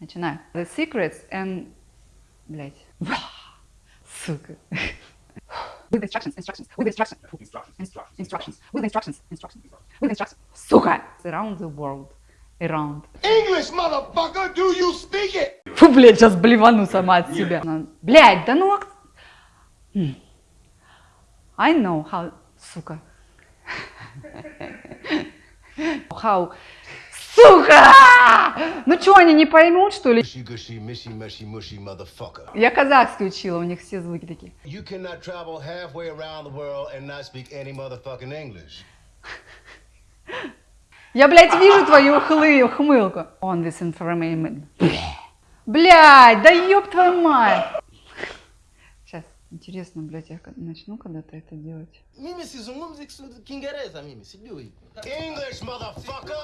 Начинаю. The secrets and... Блять. Сука. With instructions, instructions, with instructions, Instructions, instructions, instructions, with instructions, instructions, with instructions. Сука! Around the world. Around. English, motherfucker, do you speak it? Фу, блядь, сейчас блевану сама от себя. Ну, Блядь, да ну... ак- М. I know how... Сука. How... Сука! Ну что, они не поймут, что ли? Я казахский учила, у них все звуки такие. You cannot travel halfway around the world and not speak any motherfucking English. Я, блядь, вижу твою хлы, хмылку. On this information. Блядь, да ёб твою мать. Сейчас, интересно, блядь, я начну когда-то это делать. English, motherfucker!